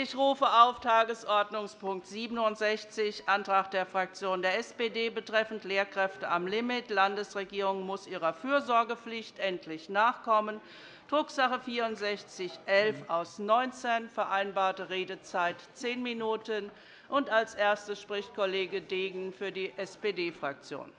Ich rufe auf Tagesordnungspunkt 67, Antrag der Fraktion der SPD betreffend Lehrkräfte am Limit. Landesregierung muss ihrer Fürsorgepflicht endlich nachkommen. Drucksache 6411 aus 19, vereinbarte Redezeit 10 Minuten. als erstes spricht Kollege Degen für die SPD-Fraktion.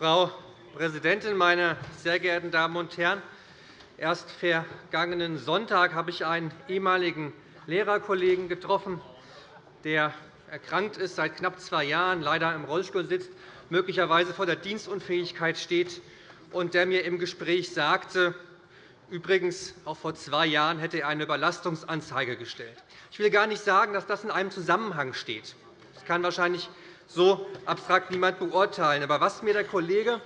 Frau Präsidentin, meine sehr geehrten Damen und Herren! Erst vergangenen Sonntag habe ich einen ehemaligen Lehrerkollegen getroffen, der erkrankt ist, seit knapp zwei Jahren leider im Rollstuhl sitzt, möglicherweise vor der Dienstunfähigkeit steht, und der mir im Gespräch sagte, übrigens auch vor zwei Jahren hätte er eine Überlastungsanzeige gestellt. Ich will gar nicht sagen, dass das in einem Zusammenhang steht. Das kann wahrscheinlich so abstrakt niemand beurteilen. Aber was mir der Kollege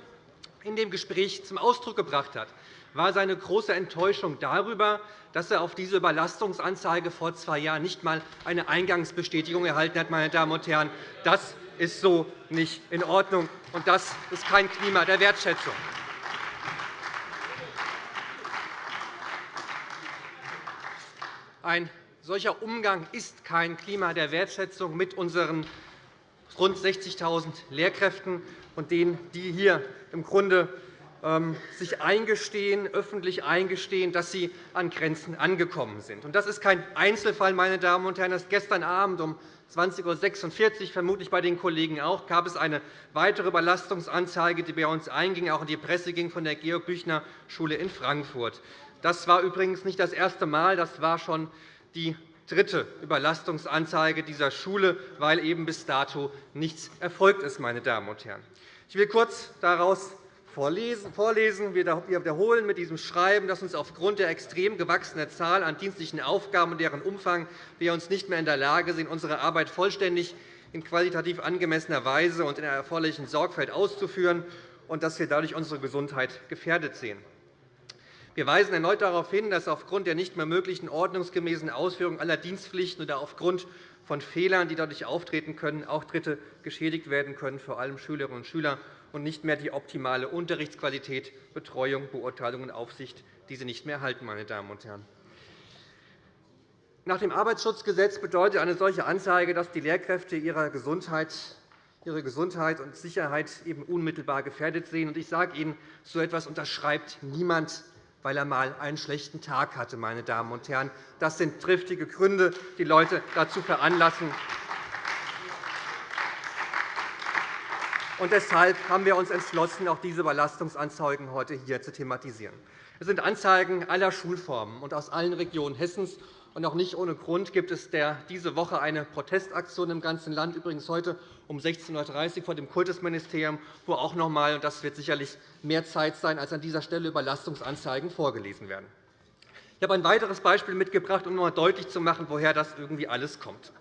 in dem Gespräch zum Ausdruck gebracht hat, war seine große Enttäuschung darüber, dass er auf diese Überlastungsanzeige vor zwei Jahren nicht einmal eine Eingangsbestätigung erhalten hat. Meine Damen und Herren. Das ist so nicht in Ordnung, und das ist kein Klima der Wertschätzung. Ein solcher Umgang ist kein Klima der Wertschätzung mit unseren rund 60.000 Lehrkräften und denen, die hier im Grunde ähm, sich eingestehen, öffentlich eingestehen, dass sie an Grenzen angekommen sind. Das ist kein Einzelfall, meine Damen und Herren. Erst gestern Abend um 20.46 Uhr, vermutlich bei den Kollegen auch, gab es eine weitere Überlastungsanzeige, die bei uns einging, auch in die Presse ging, von der Georg-Büchner-Schule in Frankfurt. Das war übrigens nicht das erste Mal. Das war schon die dritte Überlastungsanzeige dieser Schule, weil eben bis dato nichts erfolgt ist. Meine Damen und Herren. Ich will kurz daraus vorlesen. Wir wiederholen mit diesem Schreiben, dass uns aufgrund der extrem gewachsenen Zahl an dienstlichen Aufgaben und deren Umfang wir uns nicht mehr in der Lage sehen, unsere Arbeit vollständig in qualitativ angemessener Weise und in der erforderlichen Sorgfalt auszuführen, und dass wir dadurch unsere Gesundheit gefährdet sehen. Wir weisen erneut darauf hin, dass aufgrund der nicht mehr möglichen ordnungsgemäßen Ausführung aller Dienstpflichten oder aufgrund von Fehlern, die dadurch auftreten können, auch Dritte geschädigt werden können, vor allem Schülerinnen und Schüler, und nicht mehr die optimale Unterrichtsqualität, Betreuung, Beurteilung und Aufsicht diese nicht mehr erhalten. Meine Damen und Herren. Nach dem Arbeitsschutzgesetz bedeutet eine solche Anzeige, dass die Lehrkräfte ihre Gesundheit ihre Gesundheit und Sicherheit eben unmittelbar gefährdet sehen. Ich sage Ihnen, so etwas unterschreibt niemand weil er einmal einen schlechten Tag hatte. Meine Damen und Herren. Das sind triftige Gründe, die Leute dazu veranlassen. Und deshalb haben wir uns entschlossen, auch diese Überlastungsanzeigen heute hier zu thematisieren. Es sind Anzeigen aller Schulformen und aus allen Regionen Hessens. Und auch nicht ohne Grund gibt es diese Woche eine Protestaktion im ganzen Land, übrigens heute um 16.30 Uhr vor dem Kultusministerium, wo auch noch einmal, und das wird sicherlich mehr Zeit sein, als an dieser Stelle Überlastungsanzeigen vorgelesen werden. Ich habe ein weiteres Beispiel mitgebracht, um einmal deutlich zu machen, woher das irgendwie alles kommt.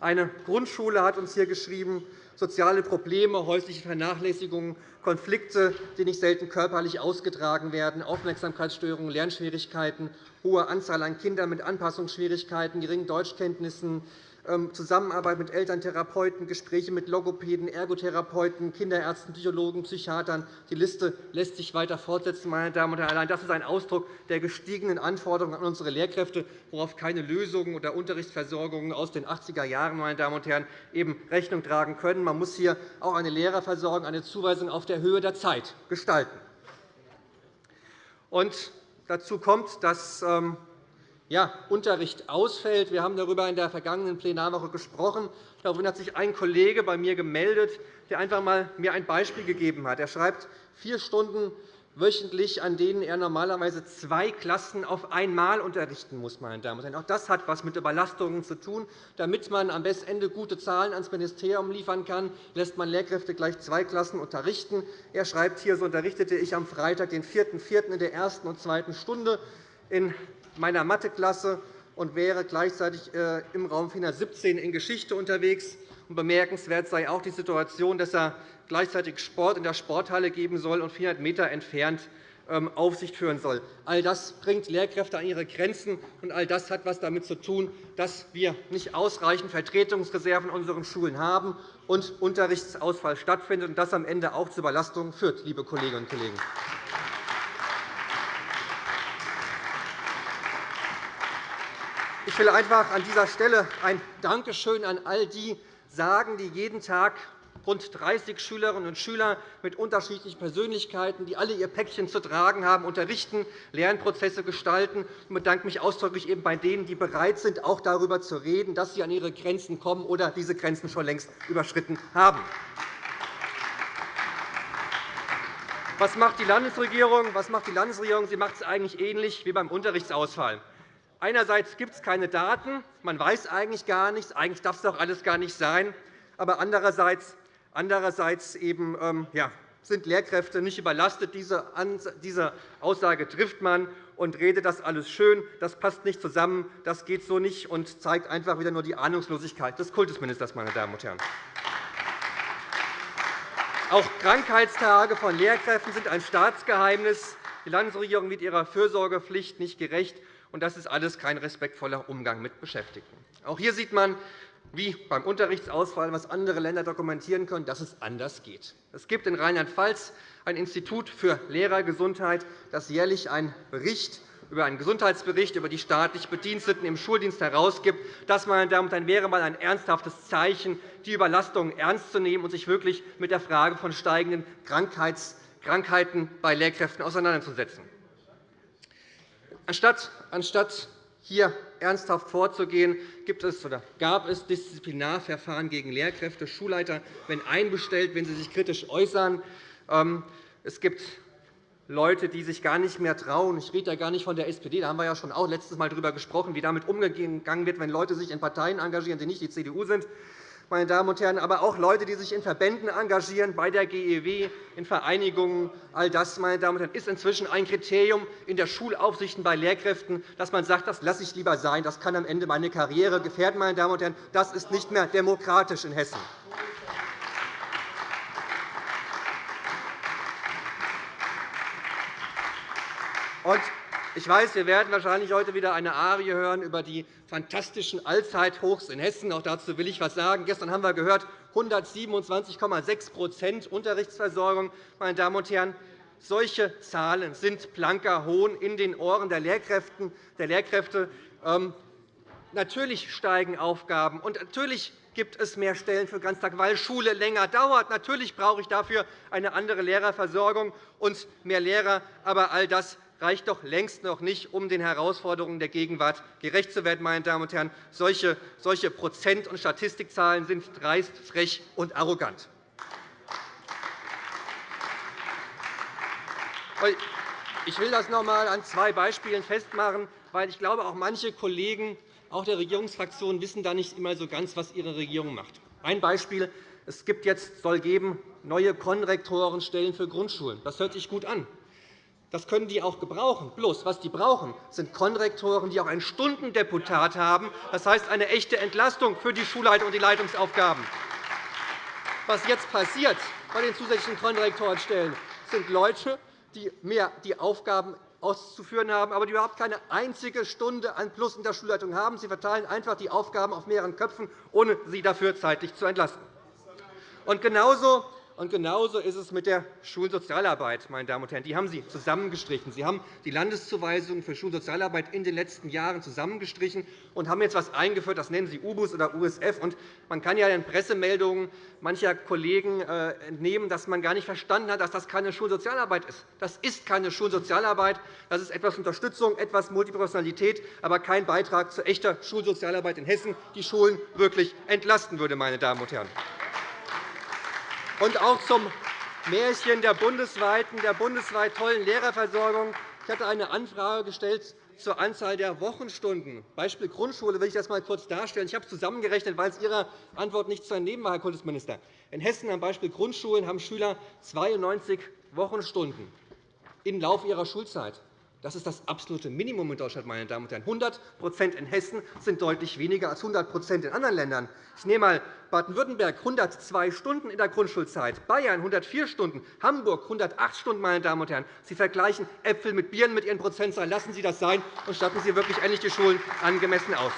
Eine Grundschule hat uns hier geschrieben, soziale Probleme, häusliche Vernachlässigung, Konflikte, die nicht selten körperlich ausgetragen werden, Aufmerksamkeitsstörungen, Lernschwierigkeiten, hohe Anzahl an Kindern mit Anpassungsschwierigkeiten, geringen Deutschkenntnissen, Zusammenarbeit mit Elterntherapeuten, Gespräche mit Logopäden, Ergotherapeuten, Kinderärzten, Psychologen, Psychiatern. Die Liste lässt sich weiter fortsetzen. Meine Damen und Herren. Allein das ist ein Ausdruck der gestiegenen Anforderungen an unsere Lehrkräfte, worauf keine Lösungen oder Unterrichtsversorgungen aus den 80er Jahren meine Damen und Herren, eben Rechnung tragen können. Man muss hier auch eine Lehrerversorgung, eine Zuweisung auf der Höhe der Zeit gestalten. Und dazu kommt, dass ähm, ja, Unterricht ausfällt. Wir haben darüber in der vergangenen Plenarwoche gesprochen. Daraufhin hat sich ein Kollege bei mir gemeldet, der einfach einmal mir ein Beispiel gegeben hat. Er schreibt, vier Stunden wöchentlich, an denen er normalerweise zwei Klassen auf einmal unterrichten muss. Meine Damen und Herren. Auch das hat etwas mit Überlastungen zu tun. Damit man am besten Ende gute Zahlen ans Ministerium liefern kann, lässt man Lehrkräfte gleich zwei Klassen unterrichten. Er schreibt hier, so unterrichtete ich am Freitag, den 4.4. in der ersten und zweiten Stunde in meiner Matheklasse und wäre gleichzeitig äh, im Raum 417 in Geschichte unterwegs. Bemerkenswert sei auch die Situation, dass er gleichzeitig Sport in der Sporthalle geben soll und 400 m entfernt ähm, Aufsicht führen soll. All das bringt Lehrkräfte an ihre Grenzen, und all das hat etwas damit zu tun, dass wir nicht ausreichend Vertretungsreserven in unseren Schulen haben und Unterrichtsausfall stattfindet und das am Ende auch zu Überlastungen führt, liebe Kolleginnen und Kollegen. Ich will einfach an dieser Stelle ein Dankeschön an all die sagen, die jeden Tag rund 30 Schülerinnen und Schüler mit unterschiedlichen Persönlichkeiten, die alle ihr Päckchen zu tragen haben, unterrichten, Lernprozesse gestalten. Ich bedanke mich ausdrücklich eben bei denen, die bereit sind, auch darüber zu reden, dass sie an ihre Grenzen kommen oder diese Grenzen schon längst überschritten haben. Was macht die Landesregierung? Was macht die Landesregierung? Sie macht es eigentlich ähnlich wie beim Unterrichtsausfall. Einerseits gibt es keine Daten, man weiß eigentlich gar nichts, eigentlich darf es doch alles gar nicht sein. Aber andererseits Andererseits eben, ähm, ja, sind Lehrkräfte nicht überlastet. Diese Aussage trifft man und redet das alles schön. Das passt nicht zusammen, das geht so nicht und zeigt einfach wieder nur die Ahnungslosigkeit des Kultusministers. Meine Damen und Herren. Auch Krankheitstage von Lehrkräften sind ein Staatsgeheimnis. Die Landesregierung wird ihrer Fürsorgepflicht nicht gerecht. Und Das ist alles kein respektvoller Umgang mit Beschäftigten. Auch hier sieht man, wie beim Unterrichtsausfall, was andere Länder dokumentieren können, dass es anders geht. Es gibt in Rheinland-Pfalz ein Institut für Lehrergesundheit, das jährlich einen Bericht über einen Gesundheitsbericht über die staatlich Bediensteten im Schuldienst herausgibt. Das meine Damen und Herren, wäre einmal ein ernsthaftes Zeichen, die Überlastung ernst zu nehmen und sich wirklich mit der Frage von steigenden Krankheiten bei Lehrkräften auseinanderzusetzen. Anstatt hier ernsthaft vorzugehen, gibt es oder gab es Disziplinarverfahren gegen Lehrkräfte. Schulleiter werden einbestellt, wenn sie sich kritisch äußern. Ähm, es gibt Leute, die sich gar nicht mehr trauen. Ich rede ja gar nicht von der SPD. Da haben wir ja schon auch letztes Mal darüber gesprochen, wie damit umgegangen wird, wenn Leute sich in Parteien engagieren, die nicht die CDU sind meine Damen und Herren, aber auch Leute, die sich in Verbänden engagieren, bei der GEW, in Vereinigungen. All das meine Damen und Herren, ist inzwischen ein Kriterium in der Schulaufsicht bei Lehrkräften, dass man sagt, das lasse ich lieber sein, das kann am Ende meine Karriere gefährden. Meine Damen und Herren. Das ist nicht mehr demokratisch in Hessen. Und ich weiß, wir werden wahrscheinlich heute wieder eine Arie hören über die fantastischen Allzeithochs in Hessen. Auch dazu will ich etwas sagen. Gestern haben wir gehört, 127,6% Unterrichtsversorgung. Meine Damen und Herren, solche Zahlen sind blanker Hohn in den Ohren der Lehrkräfte. Ähm, natürlich steigen Aufgaben, und natürlich gibt es mehr Stellen für Ganztag, weil Schule länger dauert. Natürlich brauche ich dafür eine andere Lehrerversorgung und mehr Lehrer. Aber all das reicht doch längst noch nicht, um den Herausforderungen der Gegenwart gerecht zu werden. Meine Damen und Herren. Solche, solche Prozent- und Statistikzahlen sind dreist, frech und arrogant. Ich will das noch einmal an zwei Beispielen festmachen, weil ich glaube, auch manche Kollegen auch der Regierungsfraktionen wissen da nicht immer so ganz, was ihre Regierung macht. Ein Beispiel. Es gibt jetzt, soll geben neue Konrektorenstellen für Grundschulen. Das hört sich gut an. Das können die auch gebrauchen. Bloß, was die brauchen, sind Konrektoren, die auch ein Stundendeputat haben. Das heißt, eine echte Entlastung für die Schulleitung und die Leitungsaufgaben. Was jetzt passiert bei den zusätzlichen Konrektorenstellen, sind Leute, die mehr die Aufgaben auszuführen haben, aber die überhaupt keine einzige Stunde an Plus in der Schulleitung haben. Sie verteilen einfach die Aufgaben auf mehreren Köpfen, ohne sie dafür zeitlich zu entlasten. Und genauso und genauso ist es mit der Schulsozialarbeit. Meine Damen und Herren. Die haben Sie zusammengestrichen. Sie haben die Landeszuweisungen für Schulsozialarbeit in den letzten Jahren zusammengestrichen und haben jetzt etwas eingeführt, das nennen Sie UBUS oder USF. Man kann ja den Pressemeldungen mancher Kollegen äh, entnehmen, dass man gar nicht verstanden hat, dass das keine Schulsozialarbeit ist. Das ist keine Schulsozialarbeit. Das ist etwas Unterstützung, etwas Multiprofessionalität, aber kein Beitrag zu echter Schulsozialarbeit in Hessen, die Schulen wirklich entlasten würde. Meine Damen und Herren. Und auch zum Märchen der bundesweiten, der bundesweit tollen Lehrerversorgung. Ich hatte eine Anfrage gestellt zur Anzahl der Wochenstunden. Beispiel Grundschule will ich das einmal kurz darstellen. Ich habe es zusammengerechnet, weil es Ihrer Antwort nicht zu entnehmen war, Herr Kultusminister. In Hessen am Beispiel Grundschulen haben Schüler 92 Wochenstunden im Laufe ihrer Schulzeit. Das ist das absolute Minimum in Deutschland. Meine Damen und Herren. 100% in Hessen sind deutlich weniger als 100% in anderen Ländern. Ich nehme einmal Baden-Württemberg 102 Stunden in der Grundschulzeit, Bayern 104 Stunden, Hamburg 108 Stunden. Meine Damen und Herren. Sie vergleichen Äpfel mit Birnen mit Ihren Prozentzahlen. Lassen Sie das sein und statten Sie wirklich endlich die Schulen angemessen aus.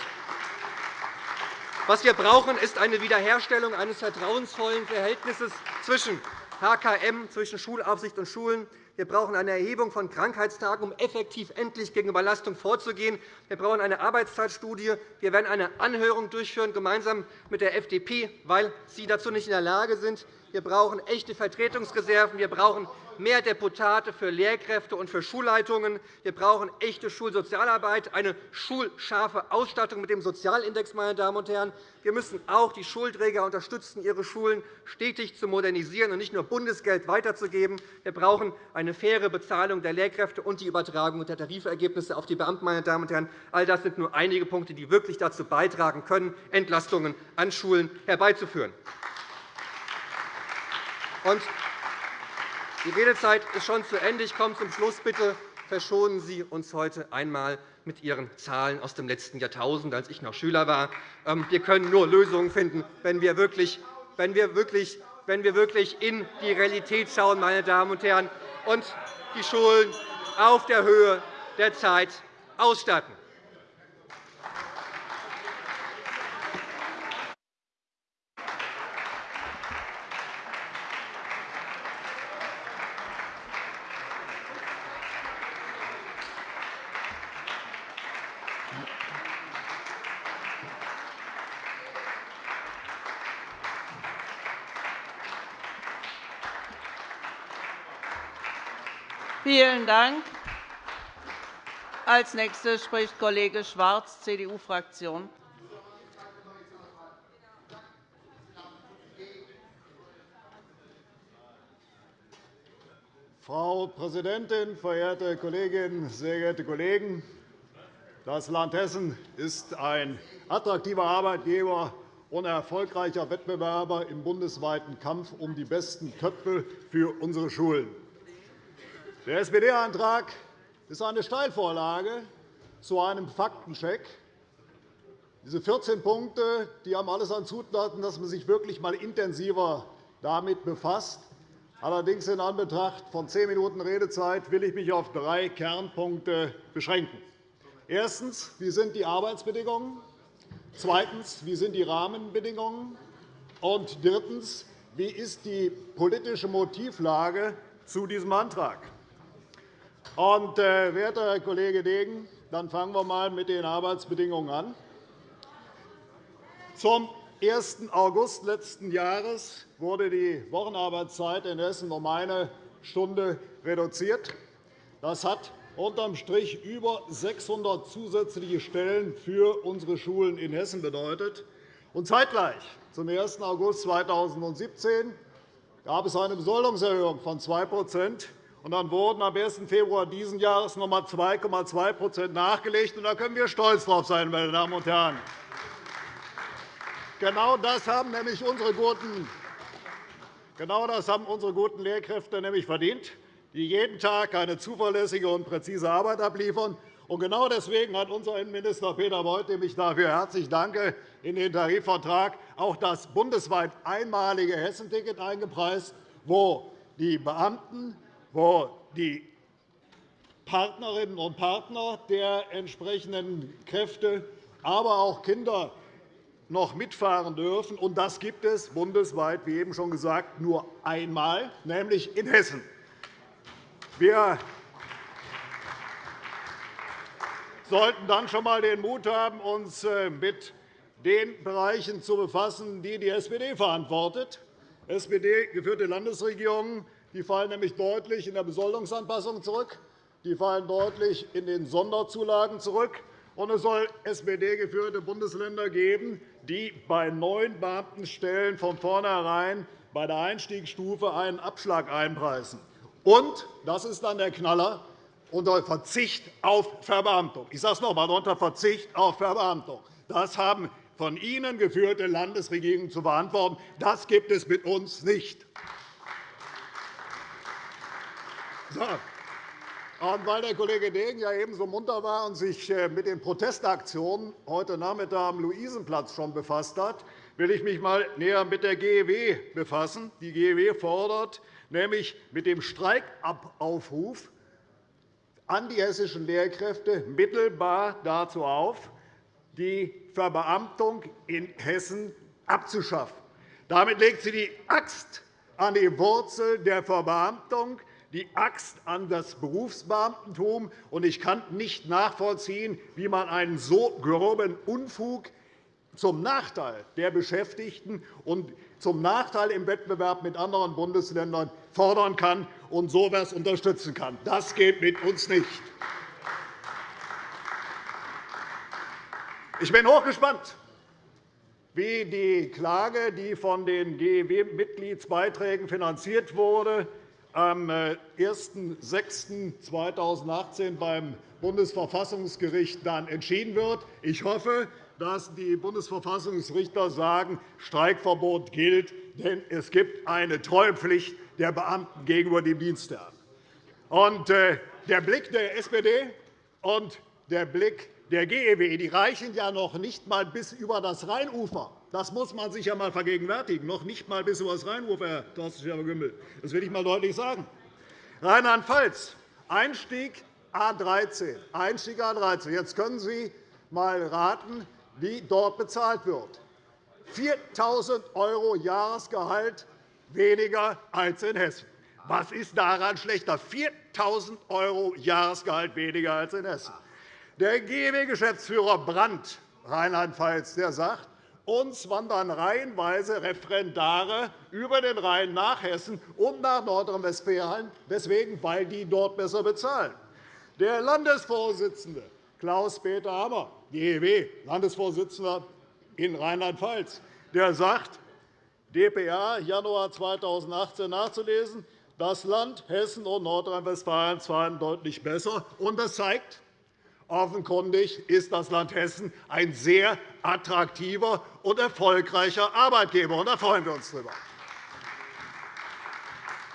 Was wir brauchen, ist eine Wiederherstellung eines vertrauensvollen Verhältnisses zwischen HKM, zwischen Schulaufsicht und Schulen. Wir brauchen eine Erhebung von Krankheitstagen, um effektiv endlich gegen Überlastung vorzugehen. Wir brauchen eine Arbeitszeitstudie. Wir werden eine Anhörung durchführen, gemeinsam mit der FDP, weil Sie dazu nicht in der Lage sind. Wir brauchen echte Vertretungsreserven. Wir brauchen mehr Deputate für Lehrkräfte und für Schulleitungen. Wir brauchen echte Schulsozialarbeit, eine schulscharfe Ausstattung mit dem Sozialindex. Meine Damen und Herren. Wir müssen auch die Schulträger unterstützen, ihre Schulen stetig zu modernisieren und nicht nur Bundesgeld weiterzugeben. Wir brauchen eine faire Bezahlung der Lehrkräfte und die Übertragung der Tarifergebnisse auf die Beamten. Meine Damen und Herren. All das sind nur einige Punkte, die wirklich dazu beitragen können, Entlastungen an Schulen herbeizuführen. Die Redezeit ist schon zu Ende. Ich komme zum Schluss. Bitte verschonen Sie uns heute einmal mit Ihren Zahlen aus dem letzten Jahrtausend, als ich noch Schüler war. Ähm, wir können nur Lösungen finden, wenn wir wirklich, wenn wir wirklich, wenn wir wirklich in die Realität schauen, meine Damen und Herren, und die Schulen auf der Höhe der Zeit ausstatten. Vielen Dank. Als Nächster spricht Kollege Schwarz, CDU-Fraktion. Frau Präsidentin, verehrte Kolleginnen, sehr geehrte Kollegen! Das Land Hessen ist ein attraktiver Arbeitgeber und erfolgreicher Wettbewerber im bundesweiten Kampf um die besten Köpfe für unsere Schulen. Der SPD-Antrag ist eine Steilvorlage zu einem Faktencheck. Diese 14 Punkte die haben alles an Zutaten, dass man sich wirklich einmal intensiver damit befasst. Allerdings in Anbetracht von zehn Minuten Redezeit will ich mich auf drei Kernpunkte beschränken. Erstens. Wie sind die Arbeitsbedingungen? Zweitens. Wie sind die Rahmenbedingungen? Und drittens. Wie ist die politische Motivlage zu diesem Antrag? Und, äh, werter Herr Kollege Degen, dann fangen wir einmal mit den Arbeitsbedingungen an. Zum 1. August letzten Jahres wurde die Wochenarbeitszeit in Hessen um eine Stunde reduziert. Das hat unterm Strich über 600 zusätzliche Stellen für unsere Schulen in Hessen bedeutet. Und zeitgleich, zum 1. August 2017, gab es eine Besoldungserhöhung von 2 und dann wurden am 1. Februar dieses Jahres noch einmal 2,2% nachgelegt. Da können wir stolz darauf sein, meine Damen und Herren. Genau das haben nämlich unsere guten Genau das haben unsere guten Lehrkräfte nämlich verdient, die jeden Tag eine zuverlässige und präzise Arbeit abliefern. Und genau deswegen hat unser Innenminister Peter Beuth, dem ich dafür herzlich danke, in den Tarifvertrag auch das bundesweit einmalige Hessenticket eingepreist, wo die Beamten wo die Partnerinnen und Partner der entsprechenden Kräfte, aber auch Kinder noch mitfahren dürfen. Und das gibt es bundesweit, wie eben schon gesagt, nur einmal, nämlich in Hessen. Wir sollten dann schon einmal den Mut haben, uns äh, mit den Bereichen zu befassen, die die SPD verantwortet. SPD-geführte Landesregierungen die fallen nämlich deutlich in der Besoldungsanpassung zurück. Die fallen deutlich in den Sonderzulagen zurück. Und es soll SPD-geführte Bundesländer geben, die bei neuen Beamtenstellen von vornherein bei der Einstiegsstufe einen Abschlag einpreisen. Und, das ist dann der Knaller, unter Verzicht auf Verbeamtung. Ich sage es noch einmal, unter Verzicht auf Verbeamtung. Das haben von Ihnen geführte Landesregierungen zu verantworten. Das gibt es mit uns nicht. Und weil der Kollege Degen ja eben munter war und sich äh, mit den Protestaktionen heute Nachmittag am Luisenplatz schon befasst hat, will ich mich einmal näher mit der GEW befassen. Die GEW fordert nämlich mit dem Streikaufruf an die hessischen Lehrkräfte mittelbar dazu auf, die Verbeamtung in Hessen abzuschaffen. Damit legt sie die Axt an die Wurzel der Verbeamtung, die Axt an das Berufsbeamtentum. Ich kann nicht nachvollziehen, wie man einen so groben Unfug zum Nachteil der Beschäftigten und zum Nachteil im Wettbewerb mit anderen Bundesländern fordern kann und so etwas unterstützen kann. Das geht mit uns nicht. Ich bin hochgespannt, wie die Klage, die von den GEW-Mitgliedsbeiträgen finanziert wurde, am 01.06.2018 äh, beim Bundesverfassungsgericht dann entschieden wird. Ich hoffe, dass die Bundesverfassungsrichter sagen, Streikverbot gilt, denn es gibt eine Treuepflicht der Beamten gegenüber dem Dienstherrn. Äh, der Blick der SPD und der Blick der GEW die reichen ja noch nicht einmal bis über das Rheinufer. Das muss man sich ja einmal vergegenwärtigen. Noch nicht einmal bis das Rheinufer, Herr Thorsten Schäfer-Gümbel. Das will ich einmal deutlich sagen. Rheinland-Pfalz, Einstieg A13. Einstieg A13. Jetzt können Sie einmal raten, wie dort bezahlt wird. 4.000 € Jahresgehalt weniger als in Hessen. Was ist daran schlechter? 4.000 € Jahresgehalt weniger als in Hessen. Der GEW-Geschäftsführer Brandt, Rheinland-Pfalz, sagt, uns wandern reihenweise Referendare über den Rhein nach Hessen und nach Nordrhein-Westfalen. Weswegen? Weil die dort besser bezahlen. Der Landesvorsitzende Klaus-Peter Hammer, GEW, Landesvorsitzender in Rheinland-Pfalz, sagt, dpa Januar 2018 nachzulesen, das Land Hessen und Nordrhein-Westfalen zahlen deutlich besser. Und das zeigt, Offenkundig ist das Land Hessen ein sehr attraktiver und erfolgreicher Arbeitgeber. Da freuen wir uns darüber.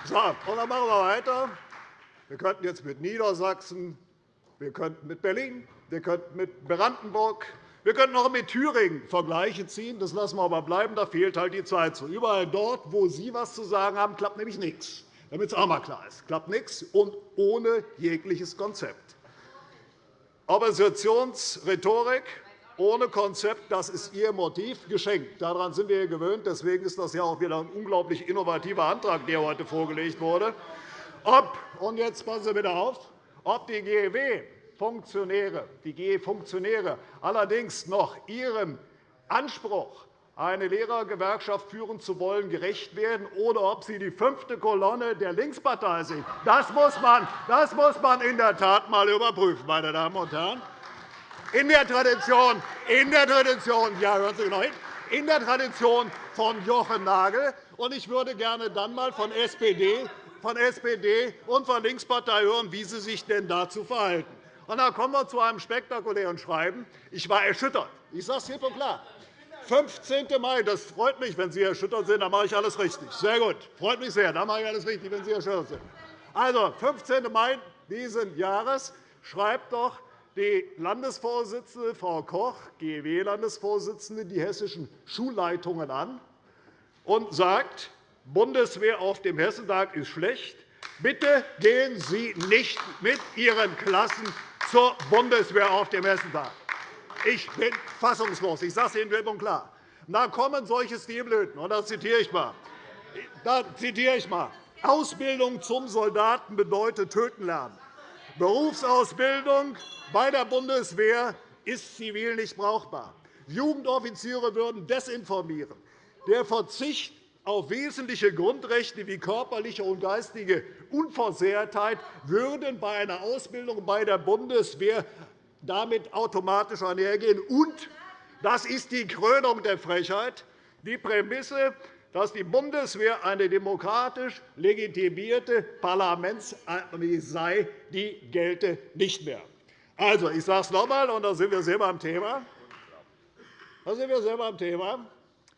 So, dann machen wir weiter. Wir könnten jetzt mit Niedersachsen, wir könnten mit Berlin, wir könnten mit Brandenburg, wir könnten auch mit Thüringen Vergleiche ziehen. Das lassen wir aber bleiben. Da fehlt halt die Zeit zu. Überall dort, wo Sie etwas zu sagen haben, klappt nämlich nichts. Damit es auch einmal klar ist. Klappt nichts und ohne jegliches Konzept. Oppositionsrhetorik ohne Konzept, das ist Ihr Motiv, geschenkt. Daran sind wir gewöhnt. Deswegen ist das ja auch wieder ein unglaublich innovativer Antrag, der heute vorgelegt wurde. Ob, und jetzt passen Sie bitte auf, ob die GEW-Funktionäre, die GE-Funktionäre allerdings noch ihrem Anspruch eine Lehrergewerkschaft führen zu wollen, gerecht werden, oder ob sie die fünfte Kolonne der Linkspartei sind. Das muss man, das muss man in der Tat einmal überprüfen, meine Damen und Herren. In der Tradition, in der Tradition, ja, hören Sie genau hin, in der Tradition von Jochen Nagel. Und ich würde gerne dann einmal von SPD, von SPD und von Linkspartei hören, wie sie sich denn dazu verhalten. Und dann kommen wir zu einem spektakulären Schreiben. Ich war erschüttert. Ich sage es hier und klar. 15. Mai, das freut mich, wenn Sie erschüttert sind, dann mache ich alles richtig. Sehr gut, freut mich sehr, dann mache ich alles richtig, wenn Sie erschüttert sind. Also, 15. Mai dieses Jahres schreibt doch die Landesvorsitzende Frau Koch, GEW-Landesvorsitzende, die hessischen Schulleitungen an und sagt, Bundeswehr auf dem Hessentag ist schlecht. Bitte gehen Sie nicht mit Ihren Klassen zur Bundeswehr auf dem Hessentag. Ich bin fassungslos. Ich sage es Ihnen klipp und klar. Da kommen solche Stilblüten, und da zitiere ich mal. Da zitiere ich mal. Ausbildung zum Soldaten bedeutet töten lernen. Berufsausbildung bei der Bundeswehr ist zivil nicht brauchbar. Jugendoffiziere würden desinformieren. Der Verzicht auf wesentliche Grundrechte wie körperliche und geistige Unversehrtheit würden bei einer Ausbildung bei der Bundeswehr damit automatisch einhergehen. Und das ist die Krönung der Frechheit, die Prämisse, dass die Bundeswehr eine demokratisch legitimierte Parlamentsarmee sei, die gelte nicht mehr. Also, ich sage es noch einmal, und da sind wir selber am Thema. Da sind wir selber am Thema.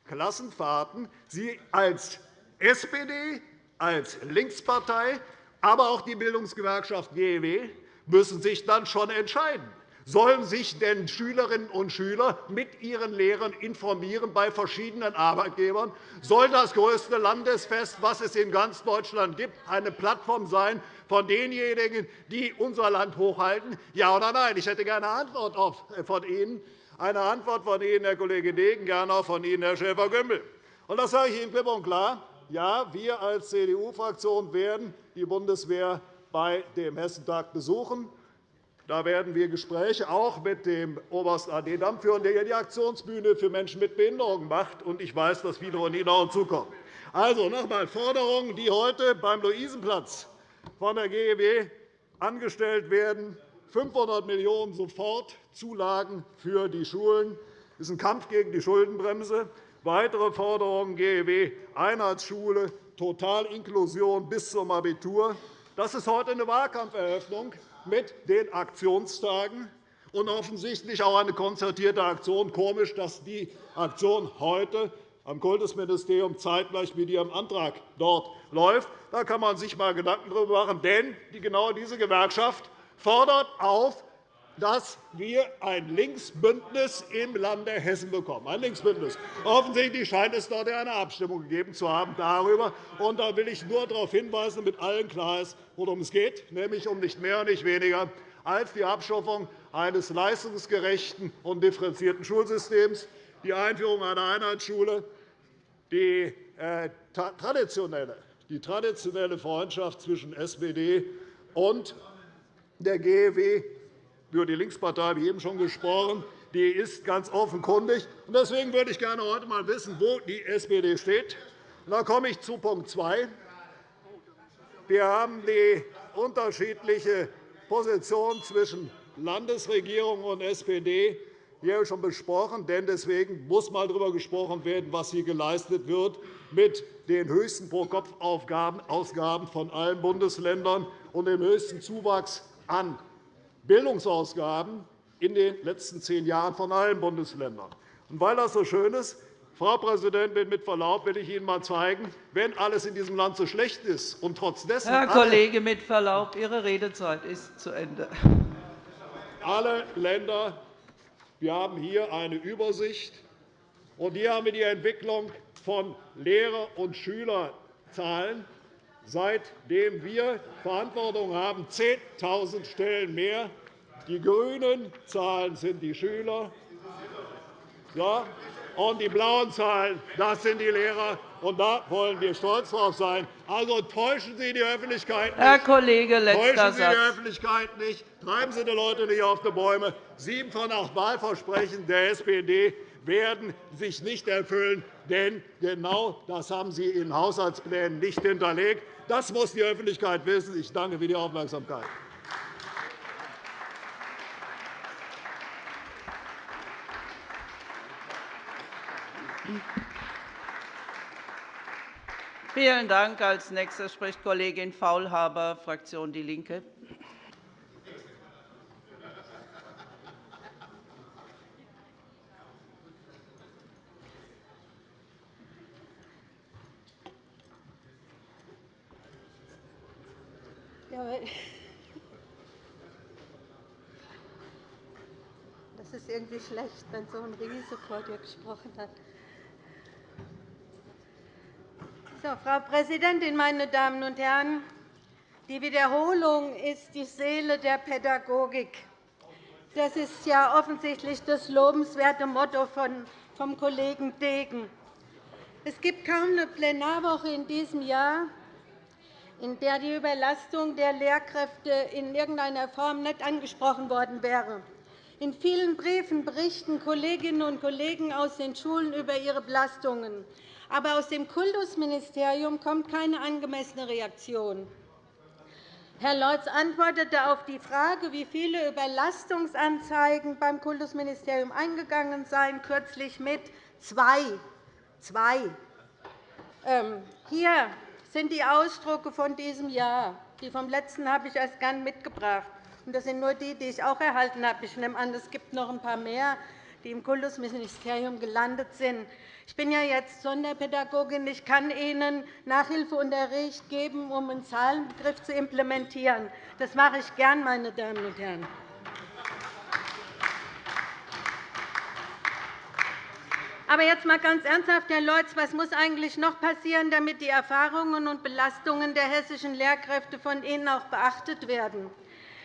Klassenfahrten. Sie als SPD, als Linkspartei aber auch die Bildungsgewerkschaft GEW müssen sich dann schon entscheiden. Sollen sich denn Schülerinnen und Schüler mit ihren Lehrern informieren bei verschiedenen Arbeitgebern? Soll das größte Landesfest, das es in ganz Deutschland gibt, eine Plattform sein von denjenigen, die unser Land hochhalten? Ja oder nein? Ich hätte gerne eine Antwort von Ihnen, eine Antwort von Ihnen, Herr Kollege Degen, gerne auch von Ihnen, Herr Schäfer-Gümbel. Das sage ich Ihnen klipp und klar. Ja, wir als CDU-Fraktion werden die Bundeswehr bei dem Hessentag besuchen. Da werden wir Gespräche auch mit dem Oberst AD Damm führen, der die Aktionsbühne für Menschen mit Behinderung macht. Ich weiß, dass viele von Ihnen auch zukommen. Also noch einmal Forderungen, die heute beim Luisenplatz von der GEW angestellt werden. 500 Millionen € sofort Zulagen für die Schulen. Das ist ein Kampf gegen die Schuldenbremse. Weitere Forderungen GEW Einheitsschule, Totalinklusion bis zum Abitur. Das ist heute eine Wahlkampferöffnung mit den Aktionstagen und offensichtlich auch eine konzertierte Aktion. Komisch, dass die Aktion heute am Kultusministerium zeitgleich mit Ihrem Antrag dort läuft. Da kann man sich einmal Gedanken darüber machen. Denn genau diese Gewerkschaft fordert auf, dass wir ein Linksbündnis im Lande Hessen bekommen. Ein Linksbündnis. Offensichtlich scheint es dort eine Abstimmung gegeben zu haben darüber. Und da will ich nur darauf hinweisen, damit allen klar ist, worum es geht, nämlich um nicht mehr und nicht weniger als die Abschaffung eines leistungsgerechten und differenzierten Schulsystems, die Einführung einer Einheitsschule, die äh, traditionelle, die traditionelle Freundschaft zwischen SPD und der GEW über die Linkspartei, wie eben schon gesprochen, die ist ganz offenkundig. Deswegen würde ich gerne heute einmal wissen, wo die SPD steht. Da komme ich zu Punkt 2. Wir haben die unterschiedliche Position zwischen Landesregierung und SPD hier schon besprochen. Denn deswegen muss mal darüber gesprochen werden, was hier geleistet wird mit den höchsten Pro-Kopf-Ausgaben von allen Bundesländern und dem höchsten Zuwachs an Bildungsausgaben in den letzten zehn Jahren von allen Bundesländern. Und weil das so schön ist, Frau Präsidentin, mit Verlaub will ich Ihnen einmal zeigen, wenn alles in diesem Land so schlecht ist und trotz dessen Herr Kollege, mit Verlaub, Ihre Redezeit ist zu Ende. Alle Länder wir haben hier eine Übersicht, und hier haben wir die Entwicklung von Lehrer- und Schülerzahlen seitdem wir Verantwortung haben, 10.000 Stellen mehr. Die grünen Zahlen sind die Schüler, ja, und die blauen Zahlen das sind die Lehrer. Und da wollen wir stolz drauf sein. Also täuschen Sie die Öffentlichkeit nicht. Herr Kollege, letzter täuschen Sie die Öffentlichkeit nicht. Treiben Sie die Leute nicht auf die Bäume. Sieben von acht Wahlversprechen der SPD werden sich nicht erfüllen. Denn genau das haben Sie in Haushaltsplänen nicht hinterlegt. Das muss die Öffentlichkeit wissen. Ich danke für die Aufmerksamkeit. Vielen Dank. Als nächster spricht Kollegin Faulhaber, Fraktion DIE LINKE. Das ist irgendwie schlecht, wenn so ein Riese vor dir gesprochen hat. So, Frau Präsidentin, meine Damen und Herren! Die Wiederholung ist die Seele der Pädagogik. Das ist ja offensichtlich das lobenswerte Motto vom Kollegen Degen. Es gibt kaum eine Plenarwoche in diesem Jahr, in der die Überlastung der Lehrkräfte in irgendeiner Form nicht angesprochen worden wäre. In vielen Briefen berichten Kolleginnen und Kollegen aus den Schulen über ihre Belastungen. Aber aus dem Kultusministerium kommt keine angemessene Reaktion. Herr Lorz antwortete auf die Frage, wie viele Überlastungsanzeigen beim Kultusministerium eingegangen seien, kürzlich mit zwei. zwei. Ähm, hier sind die Ausdrucke von diesem Jahr. Die vom letzten habe ich erst gern mitgebracht. Das sind nur die, die ich auch erhalten habe. Ich nehme an, es gibt noch ein paar mehr die im Kultusministerium gelandet sind. Ich bin ja jetzt Sonderpädagogin. Ich kann Ihnen Nachhilfeunterricht geben, um einen Zahlenbegriff zu implementieren. Das mache ich gern, meine Damen und Herren. Aber jetzt einmal ganz ernsthaft, Herr Leutz, was muss eigentlich noch passieren, damit die Erfahrungen und Belastungen der hessischen Lehrkräfte von Ihnen auch beachtet werden?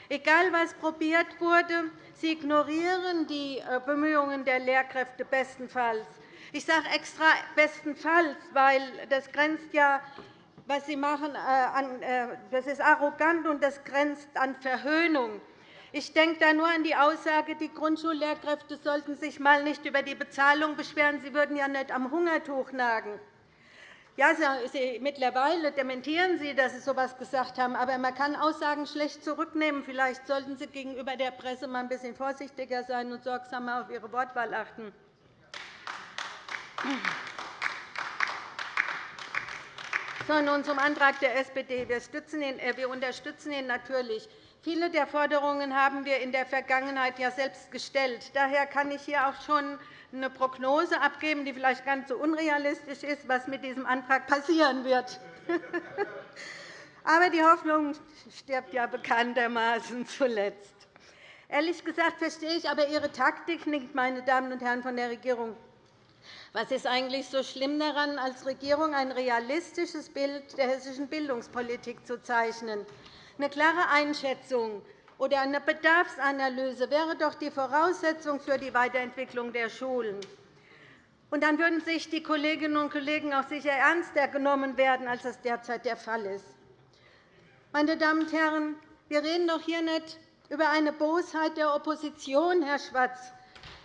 Egal, was probiert wurde, Sie ignorieren die äh, Bemühungen der Lehrkräfte bestenfalls. Ich sage extra bestenfalls, weil das grenzt ja was Sie machen, äh, äh, das ist arrogant und das grenzt an Verhöhnung. Ich denke da nur an die Aussage, die Grundschullehrkräfte sollten sich mal nicht über die Bezahlung beschweren. Sie würden ja nicht am Hungertuch nagen. Ja, Sie, mittlerweile dementieren Sie, dass Sie so etwas gesagt haben. Aber man kann Aussagen schlecht zurücknehmen. Vielleicht sollten Sie gegenüber der Presse mal ein bisschen vorsichtiger sein und sorgsamer auf Ihre Wortwahl achten. So, nun zum Antrag der SPD. Äh, wir unterstützen ihn natürlich. Viele der Forderungen haben wir in der Vergangenheit ja selbst gestellt. Daher kann ich hier auch schon eine Prognose abgeben, die vielleicht ganz so unrealistisch ist, was mit diesem Antrag passieren wird. Aber die Hoffnung stirbt ja bekanntermaßen zuletzt. Ehrlich gesagt verstehe ich aber Ihre Taktik nicht, meine Damen und Herren von der Regierung. Was ist eigentlich so schlimm daran, als Regierung ein realistisches Bild der hessischen Bildungspolitik zu zeichnen? Eine klare Einschätzung oder eine Bedarfsanalyse wäre doch die Voraussetzung für die Weiterentwicklung der Schulen. Und dann würden sich die Kolleginnen und Kollegen auch sicher ernster genommen werden, als das derzeit der Fall ist. Meine Damen und Herren, wir reden doch hier nicht über eine Bosheit der Opposition, Herr Schwarz.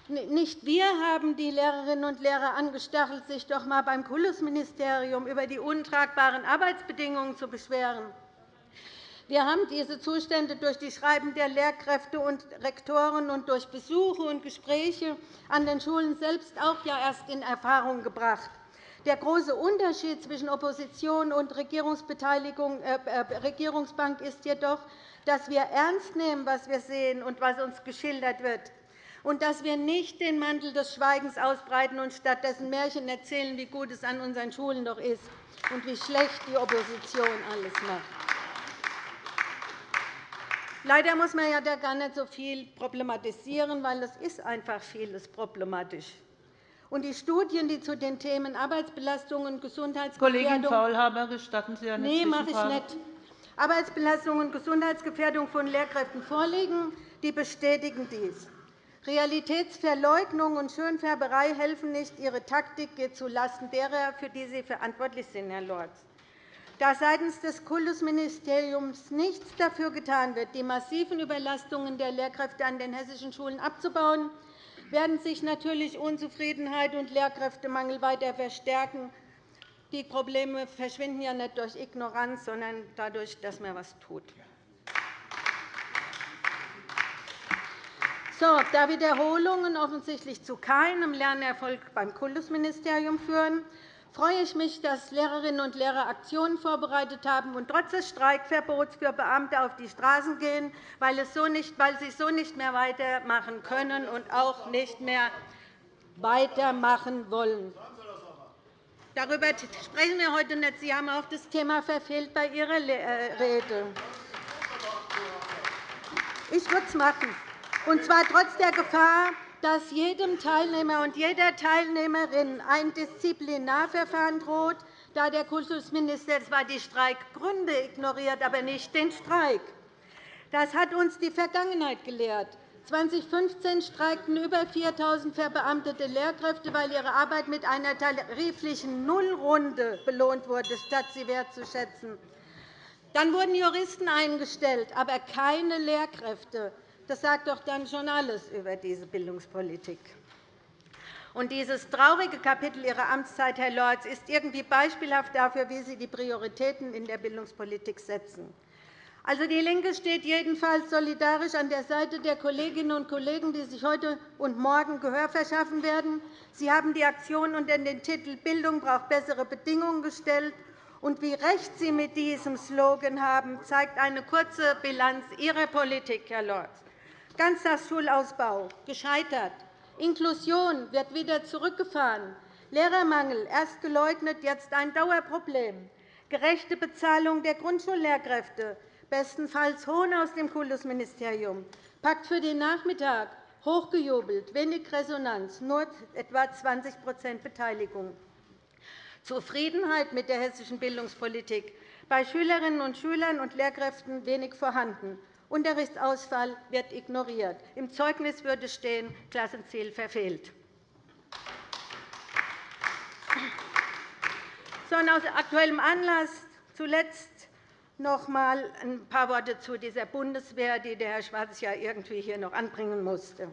Nicht wir haben die Lehrerinnen und Lehrer angestachelt, sich doch einmal beim Kultusministerium über die untragbaren Arbeitsbedingungen zu beschweren. Wir haben diese Zustände durch die Schreiben der Lehrkräfte und Rektoren und durch Besuche und Gespräche an den Schulen selbst auch ja erst in Erfahrung gebracht. Der große Unterschied zwischen Opposition und äh, äh, Regierungsbank ist jedoch, dass wir ernst nehmen, was wir sehen und was uns geschildert wird, und dass wir nicht den Mantel des Schweigens ausbreiten und stattdessen Märchen erzählen, wie gut es an unseren Schulen doch ist und wie schlecht die Opposition alles macht. Leider muss man ja da gar nicht so viel problematisieren, weil es ist einfach vieles problematisch. Und die Studien, die zu den Themen Arbeitsbelastung und Gesundheitsgefährdung Kollegin Faulhaber, gestatten Sie eine Nein, mache ich nicht. Arbeitsbelastung und Gesundheitsgefährdung von Lehrkräften vorliegen, die bestätigen dies. Realitätsverleugnung und Schönfärberei helfen nicht. Ihre Taktik geht zulasten derer, für die Sie verantwortlich sind, Herr Lorz. Da seitens des Kultusministeriums nichts dafür getan wird, die massiven Überlastungen der Lehrkräfte an den hessischen Schulen abzubauen, werden sich natürlich Unzufriedenheit und Lehrkräftemangel weiter verstärken. Die Probleme verschwinden ja nicht durch Ignoranz, sondern dadurch, dass man etwas tut. So, da Wiederholungen offensichtlich zu keinem Lernerfolg beim Kultusministerium führen, freue ich mich, dass Lehrerinnen und Lehrer Aktionen vorbereitet haben und trotz des Streikverbots für Beamte auf die Straßen gehen, weil, es so nicht, weil sie so nicht mehr weitermachen können und auch nicht mehr weitermachen wollen. Darüber sprechen wir heute nicht. Sie haben auch das Thema verfehlt bei Ihrer äh, Rede. Ich würde es machen, und zwar trotz der Gefahr, dass jedem Teilnehmer und jeder Teilnehmerin ein Disziplinarverfahren droht, da der Kultusminister zwar die Streikgründe ignoriert, aber nicht den Streik. Das hat uns die Vergangenheit gelehrt. 2015 streikten über 4.000 verbeamtete Lehrkräfte, weil ihre Arbeit mit einer tariflichen Nullrunde belohnt wurde, statt sie wertzuschätzen. Dann wurden Juristen eingestellt, aber keine Lehrkräfte. Das sagt doch dann schon alles über diese Bildungspolitik. Und dieses traurige Kapitel Ihrer Amtszeit, Herr Lorz, ist irgendwie beispielhaft dafür, wie Sie die Prioritäten in der Bildungspolitik setzen. Also, DIE LINKE steht jedenfalls solidarisch an der Seite der Kolleginnen und Kollegen, die sich heute und morgen Gehör verschaffen werden. Sie haben die Aktion unter den Titel Bildung braucht bessere Bedingungen gestellt. Und wie recht Sie mit diesem Slogan haben, zeigt eine kurze Bilanz Ihrer Politik, Herr Lorz. Ganztagsschulausbau gescheitert, Inklusion wird wieder zurückgefahren. Lehrermangel erst geleugnet, jetzt ein Dauerproblem. Gerechte Bezahlung der Grundschullehrkräfte, bestenfalls Hohn aus dem Kultusministerium. Pakt für den Nachmittag, hochgejubelt, wenig Resonanz, nur etwa 20% Beteiligung. Zufriedenheit mit der hessischen Bildungspolitik, bei Schülerinnen und Schülern und Lehrkräften wenig vorhanden. Unterrichtsausfall wird ignoriert. Im Zeugnis würde stehen, Klassenziel verfehlt. Aus aktuellem Anlass zuletzt noch einmal ein paar Worte zu dieser Bundeswehr, die der Herr Schwarz ja irgendwie hier noch anbringen musste.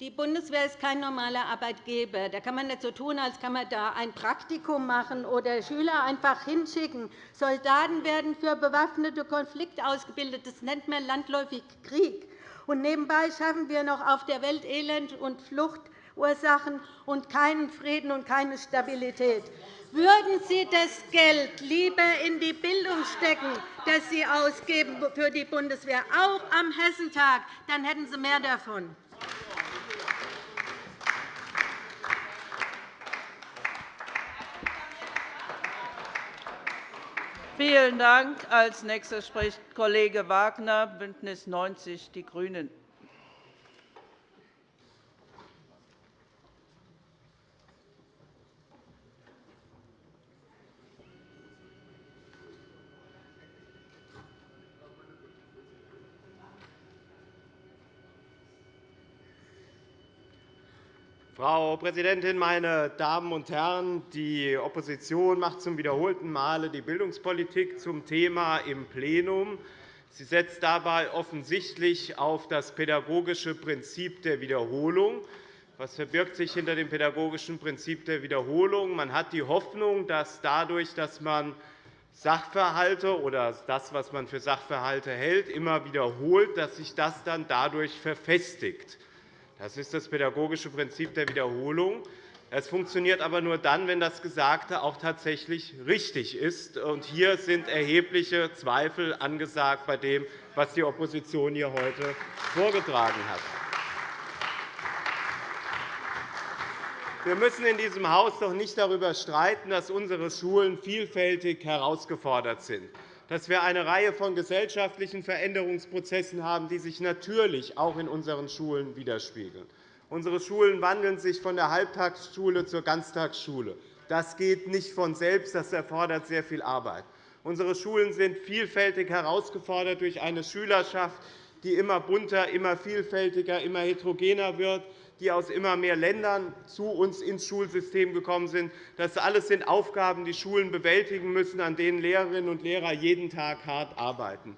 Die Bundeswehr ist kein normaler Arbeitgeber. Da kann man nicht so tun, als kann man da ein Praktikum machen oder Schüler einfach hinschicken. Soldaten werden für bewaffnete Konflikte ausgebildet. Das nennt man landläufig Krieg. Und nebenbei schaffen wir noch auf der Welt Elend und Fluchtursachen und keinen Frieden und keine Stabilität. Würden Sie das Geld lieber in die Bildung stecken, das Sie ausgeben für die Bundeswehr, auch am Hessentag, dann hätten Sie mehr davon. Vielen Dank. Als nächster spricht Kollege Wagner, BÜNDNIS 90 die GRÜNEN. Frau Präsidentin, meine Damen und Herren! Die Opposition macht zum wiederholten Male die Bildungspolitik zum Thema im Plenum. Sie setzt dabei offensichtlich auf das pädagogische Prinzip der Wiederholung. Was verbirgt sich hinter dem pädagogischen Prinzip der Wiederholung? Man hat die Hoffnung, dass dadurch, dass man Sachverhalte oder das, was man für Sachverhalte hält, immer wiederholt, dass sich das dann dadurch verfestigt. Das ist das pädagogische Prinzip der Wiederholung. Es funktioniert aber nur dann, wenn das Gesagte auch tatsächlich richtig ist. hier sind erhebliche Zweifel angesagt bei dem, was die Opposition hier heute vorgetragen hat. Wir müssen in diesem Haus doch nicht darüber streiten, dass unsere Schulen vielfältig herausgefordert sind dass wir eine Reihe von gesellschaftlichen Veränderungsprozessen haben, die sich natürlich auch in unseren Schulen widerspiegeln. Unsere Schulen wandeln sich von der Halbtagsschule zur Ganztagsschule. Das geht nicht von selbst, das erfordert sehr viel Arbeit. Unsere Schulen sind vielfältig herausgefordert durch eine Schülerschaft, die immer bunter, immer vielfältiger, immer heterogener wird, die aus immer mehr Ländern zu uns ins Schulsystem gekommen sind. Das alles sind Aufgaben, die Schulen bewältigen müssen, an denen Lehrerinnen und Lehrer jeden Tag hart arbeiten.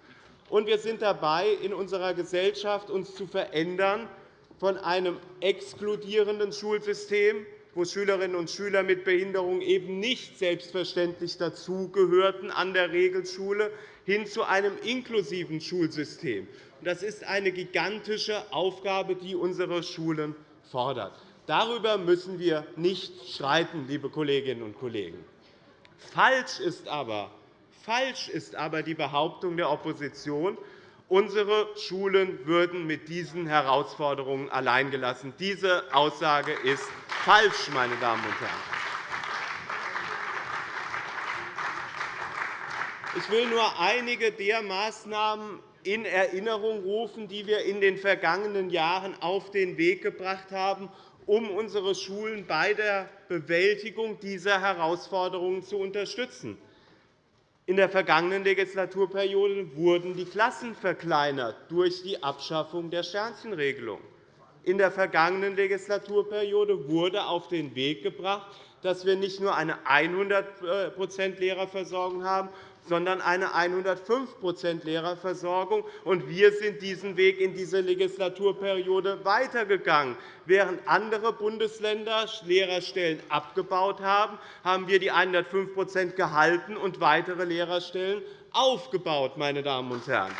Und wir sind dabei, in unserer Gesellschaft uns zu verändern von einem exkludierenden Schulsystem, wo Schülerinnen und Schüler mit Behinderung eben nicht selbstverständlich dazugehörten an der Regelschule, hin zu einem inklusiven Schulsystem. Das ist eine gigantische Aufgabe, die unsere Schulen fordert. Darüber müssen wir nicht streiten, liebe Kolleginnen und Kollegen. Falsch ist aber, falsch ist aber die Behauptung der Opposition, unsere Schulen würden mit diesen Herausforderungen alleingelassen. Diese Aussage ist falsch, meine Damen und Herren. Ich will nur einige der Maßnahmen in Erinnerung rufen, die wir in den vergangenen Jahren auf den Weg gebracht haben, um unsere Schulen bei der Bewältigung dieser Herausforderungen zu unterstützen. In der vergangenen Legislaturperiode wurden die Klassen verkleinert durch die Abschaffung der Sternchenregelung. In der vergangenen Legislaturperiode wurde auf den Weg gebracht, dass wir nicht nur eine 100% Lehrerversorgung haben, sondern eine 105% Lehrerversorgung. wir sind diesen Weg in dieser Legislaturperiode weitergegangen. Während andere Bundesländer Lehrerstellen abgebaut haben, haben wir die 105% gehalten und weitere Lehrerstellen aufgebaut. Meine Damen und Herren.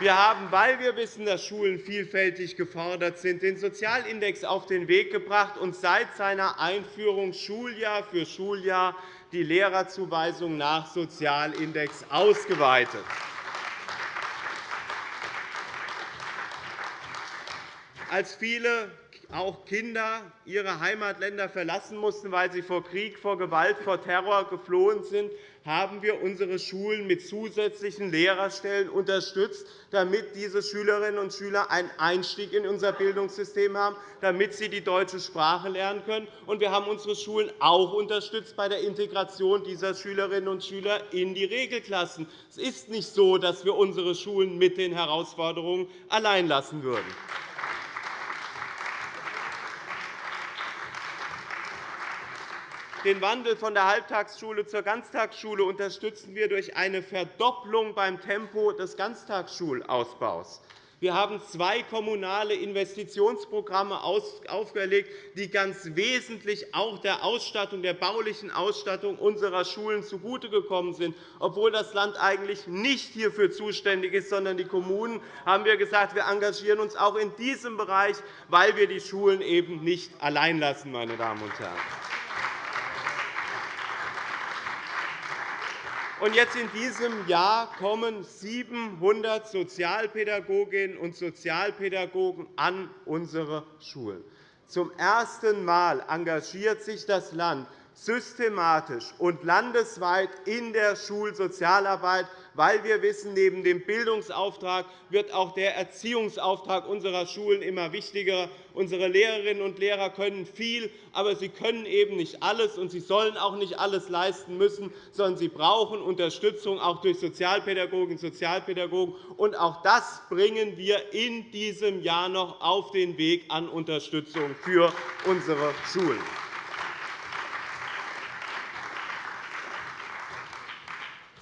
Wir haben, weil wir wissen, dass Schulen vielfältig gefordert sind, den Sozialindex auf den Weg gebracht und seit seiner Einführung Schuljahr für Schuljahr die Lehrerzuweisung nach Sozialindex ausgeweitet. Als viele auch Kinder ihre Heimatländer verlassen mussten, weil sie vor Krieg, vor Gewalt, vor Terror geflohen sind, haben wir unsere Schulen mit zusätzlichen Lehrerstellen unterstützt, damit diese Schülerinnen und Schüler einen Einstieg in unser Bildungssystem haben, damit sie die deutsche Sprache lernen können. Und wir haben unsere Schulen auch unterstützt bei der Integration dieser Schülerinnen und Schüler in die Regelklassen. Es ist nicht so, dass wir unsere Schulen mit den Herausforderungen allein lassen würden. Den Wandel von der Halbtagsschule zur Ganztagsschule unterstützen wir durch eine Verdopplung beim Tempo des Ganztagsschulausbaus. Wir haben zwei kommunale Investitionsprogramme aufgelegt, die ganz wesentlich auch der Ausstattung, der baulichen Ausstattung unserer Schulen zugutegekommen sind. Obwohl das Land eigentlich nicht hierfür zuständig ist, sondern die Kommunen, haben wir gesagt, wir engagieren uns auch in diesem Bereich, weil wir die Schulen eben nicht allein lassen. Meine Damen und Herren. Und jetzt in diesem Jahr kommen 700 Sozialpädagoginnen und Sozialpädagogen an unsere Schulen. Zum ersten Mal engagiert sich das Land systematisch und landesweit in der Schulsozialarbeit, weil wir wissen, neben dem Bildungsauftrag wird auch der Erziehungsauftrag unserer Schulen immer wichtiger. Unsere Lehrerinnen und Lehrer können viel, aber sie können eben nicht alles, und sie sollen auch nicht alles leisten müssen, sondern sie brauchen Unterstützung auch durch Sozialpädagoginnen und Sozialpädagogen. Und auch das bringen wir in diesem Jahr noch auf den Weg an Unterstützung für unsere Schulen.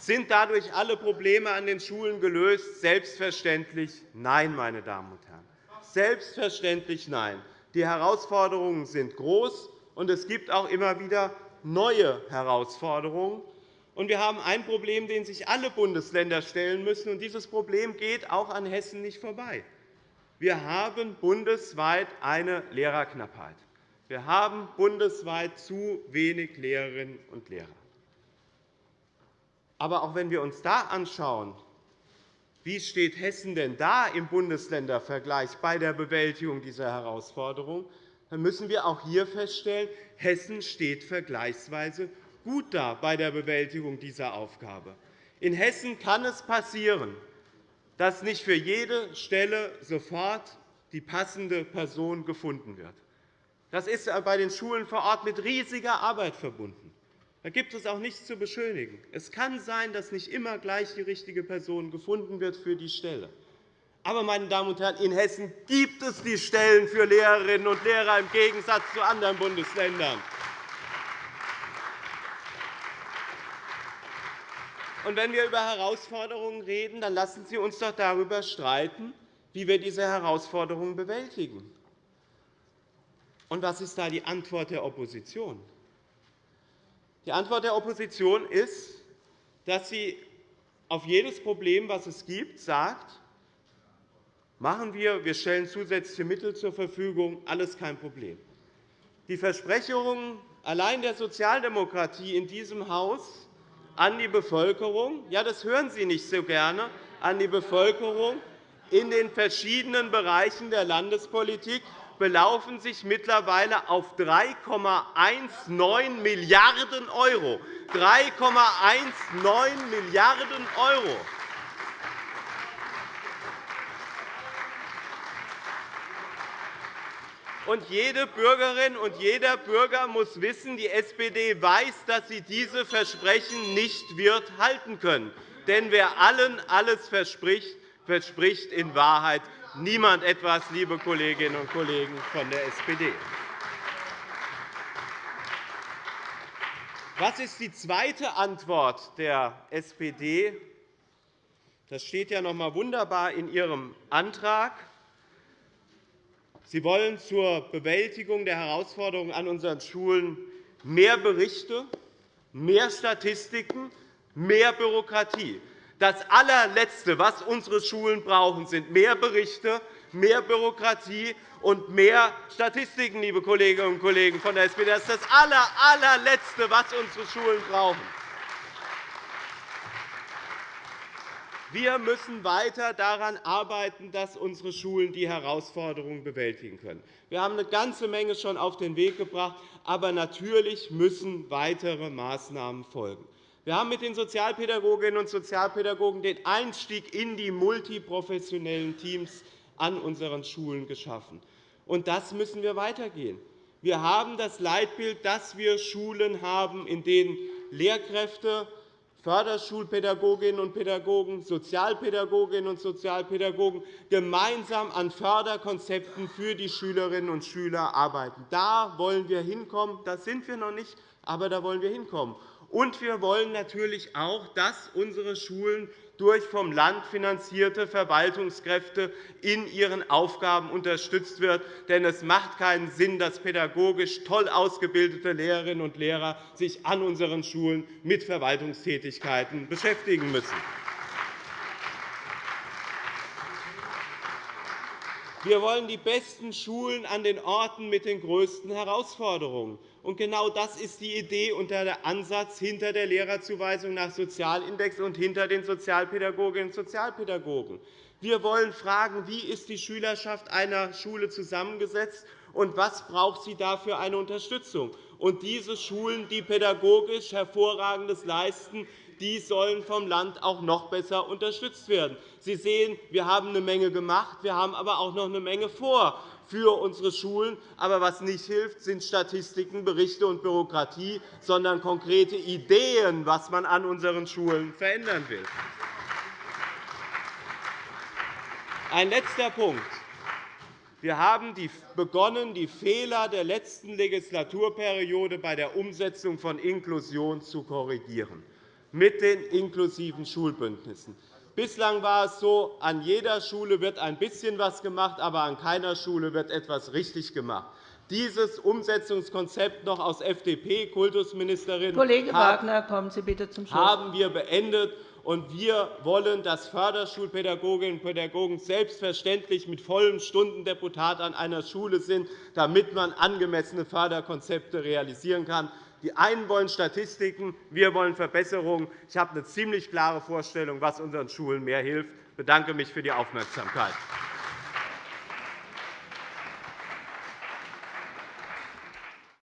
Sind dadurch alle Probleme an den Schulen gelöst? Selbstverständlich nein, meine Damen und Herren. Selbstverständlich nein. Die Herausforderungen sind groß, und es gibt auch immer wieder neue Herausforderungen. Wir haben ein Problem, dem sich alle Bundesländer stellen müssen. und Dieses Problem geht auch an Hessen nicht vorbei. Wir haben bundesweit eine Lehrerknappheit. Wir haben bundesweit zu wenig Lehrerinnen und Lehrer. Aber auch wenn wir uns da anschauen, wie steht Hessen denn da im Bundesländervergleich bei der Bewältigung dieser Herausforderung, dann müssen wir auch hier feststellen, Hessen steht vergleichsweise gut da bei der Bewältigung dieser Aufgabe. In Hessen kann es passieren, dass nicht für jede Stelle sofort die passende Person gefunden wird. Das ist bei den Schulen vor Ort mit riesiger Arbeit verbunden. Da gibt es auch nichts zu beschönigen. Es kann sein, dass nicht immer gleich die richtige Person gefunden wird für die Stelle. Aber, meine Damen und Herren, in Hessen gibt es die Stellen für Lehrerinnen und Lehrer im Gegensatz zu anderen Bundesländern. Und wenn wir über Herausforderungen reden, dann lassen Sie uns doch darüber streiten, wie wir diese Herausforderungen bewältigen. Und was ist da die Antwort der Opposition? Die Antwort der Opposition ist, dass sie auf jedes Problem, das es gibt, sagt, machen wir, wir stellen zusätzliche Mittel zur Verfügung, alles kein Problem. Die Versprechungen allein der Sozialdemokratie in diesem Haus an die Bevölkerung, ja, das hören Sie nicht so gerne, an die Bevölkerung in den verschiedenen Bereichen der Landespolitik belaufen sich mittlerweile auf 3,19 Milliarden €. 3,19 Milliarden €. Und jede Bürgerin und jeder Bürger muss wissen, die SPD weiß, dass sie diese Versprechen nicht wird halten können. Denn wer allen alles verspricht, verspricht in Wahrheit niemand etwas, liebe Kolleginnen und Kollegen von der SPD. Was ist die zweite Antwort der SPD? Das steht ja noch einmal wunderbar in Ihrem Antrag. Sie wollen zur Bewältigung der Herausforderungen an unseren Schulen mehr Berichte, mehr Statistiken, mehr Bürokratie. Das allerletzte, was unsere Schulen brauchen, sind mehr Berichte, mehr Bürokratie und mehr Statistiken, liebe Kolleginnen und Kollegen von der SPD. Das ist das allerletzte, was unsere Schulen brauchen. Wir müssen weiter daran arbeiten, dass unsere Schulen die Herausforderungen bewältigen können. Wir haben eine ganze Menge schon auf den Weg gebracht, aber natürlich müssen weitere Maßnahmen folgen. Wir haben mit den Sozialpädagoginnen und Sozialpädagogen den Einstieg in die multiprofessionellen Teams an unseren Schulen geschaffen. Und das müssen wir weitergehen. Wir haben das Leitbild, dass wir Schulen haben, in denen Lehrkräfte, Förderschulpädagoginnen und Pädagogen, Sozialpädagoginnen und Sozialpädagogen gemeinsam an Förderkonzepten für die Schülerinnen und Schüler arbeiten. Da wollen wir hinkommen. Da sind wir noch nicht, aber da wollen wir hinkommen. Und wir wollen natürlich auch, dass unsere Schulen durch vom Land finanzierte Verwaltungskräfte in ihren Aufgaben unterstützt wird. Denn es macht keinen Sinn, dass pädagogisch toll ausgebildete Lehrerinnen und Lehrer sich an unseren Schulen mit Verwaltungstätigkeiten beschäftigen müssen. Wir wollen die besten Schulen an den Orten mit den größten Herausforderungen. Und genau das ist die Idee und der Ansatz hinter der Lehrerzuweisung nach Sozialindex und hinter den Sozialpädagoginnen und Sozialpädagogen. Wir wollen fragen, wie ist die Schülerschaft einer Schule zusammengesetzt und was braucht sie dafür eine Unterstützung. Und diese Schulen, die pädagogisch Hervorragendes leisten, die sollen vom Land auch noch besser unterstützt werden. Sie sehen, wir haben eine Menge gemacht, wir haben aber auch noch eine Menge vor für unsere Schulen. Aber was nicht hilft, sind Statistiken, Berichte und Bürokratie, sondern konkrete Ideen, was man an unseren Schulen verändern will. Ein letzter Punkt. Wir haben begonnen, die Fehler der letzten Legislaturperiode bei der Umsetzung von Inklusion zu korrigieren mit den inklusiven Schulbündnissen. Bislang war es so, an jeder Schule wird ein bisschen etwas gemacht, aber an keiner Schule wird etwas richtig gemacht. Dieses Umsetzungskonzept noch aus FDP, Kultusministerin, Kollege Wagner, kommen Sie bitte zum Schluss. haben wir beendet. Und wir wollen, dass Förderschulpädagoginnen und Pädagogen selbstverständlich mit vollem Stundendeputat an einer Schule sind, damit man angemessene Förderkonzepte realisieren kann. Die einen wollen Statistiken, wir wollen Verbesserungen. Ich habe eine ziemlich klare Vorstellung, was unseren Schulen mehr hilft. Ich bedanke mich für die Aufmerksamkeit.